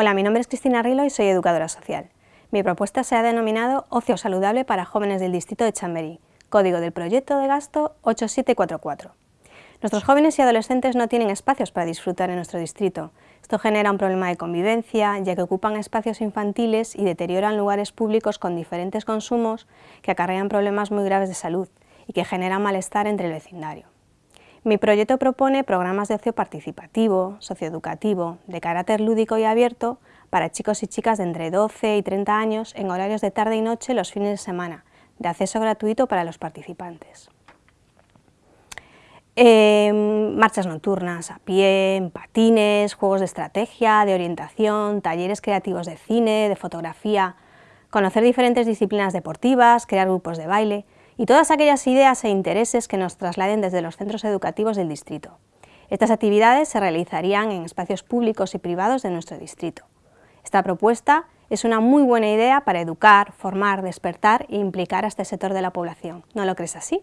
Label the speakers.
Speaker 1: Hola, mi nombre es Cristina Rilo y soy educadora social. Mi propuesta se ha denominado Ocio Saludable para Jóvenes del Distrito de Chamberí, código del proyecto de gasto 8744. Nuestros jóvenes y adolescentes no tienen espacios para disfrutar en nuestro distrito. Esto genera un problema de convivencia, ya que ocupan espacios infantiles y deterioran lugares públicos con diferentes consumos que acarrean problemas muy graves de salud y que generan malestar entre el vecindario. Mi proyecto propone programas de ocio participativo, socioeducativo, de carácter lúdico y abierto para chicos y chicas de entre 12 y 30 años en horarios de tarde y noche los fines de semana, de acceso gratuito para los participantes. Em, marchas nocturnas a pie, patines, juegos de estrategia, de orientación, talleres creativos de cine, de fotografía, conocer diferentes disciplinas deportivas, crear grupos de baile y todas aquellas ideas e intereses que nos trasladen desde los centros educativos del distrito. Estas actividades se realizarían en espacios públicos y privados de nuestro distrito. Esta propuesta es una muy buena idea para educar, formar, despertar e implicar a este sector de la población. ¿No lo crees así?